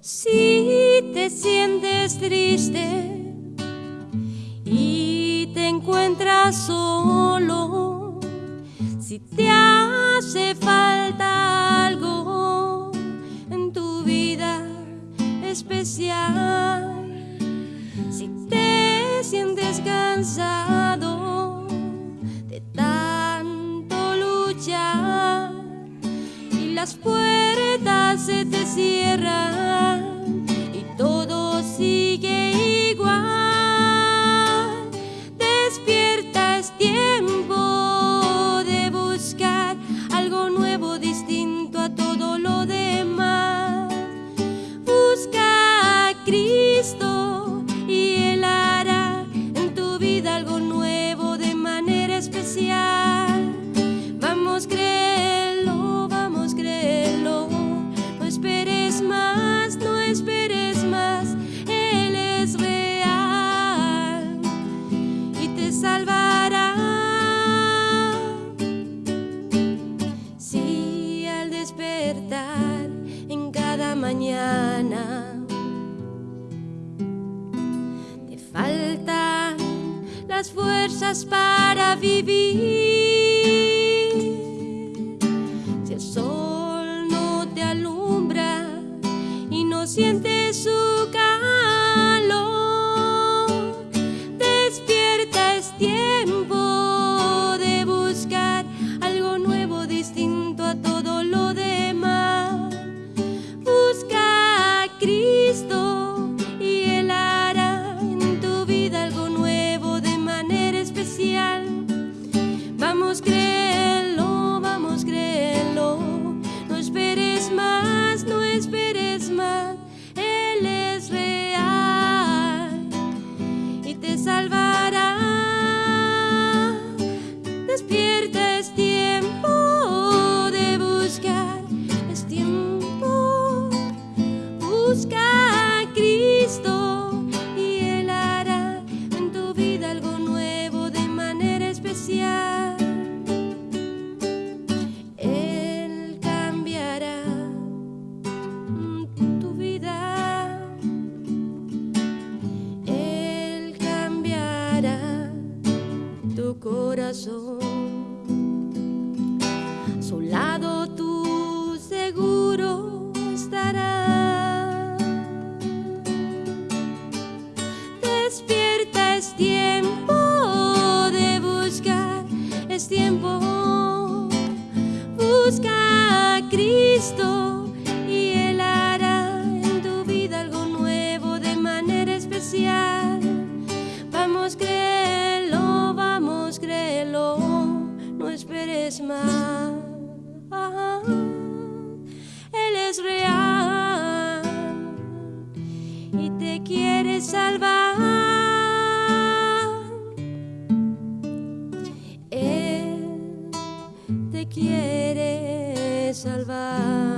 Si te sientes triste y te encuentras solo, si te hace falta algo en tu vida especial, si te sientes cansado de tanto luchar y las puertas Te faltan las fuerzas para vivir. Si el sol no te alumbra y no sientes su calor, nos creemos. corazón. A su lado tú seguro estarás. Despierta, es tiempo de buscar, es tiempo buscar. es más. Él es real y te quiere salvar. Él te quiere salvar.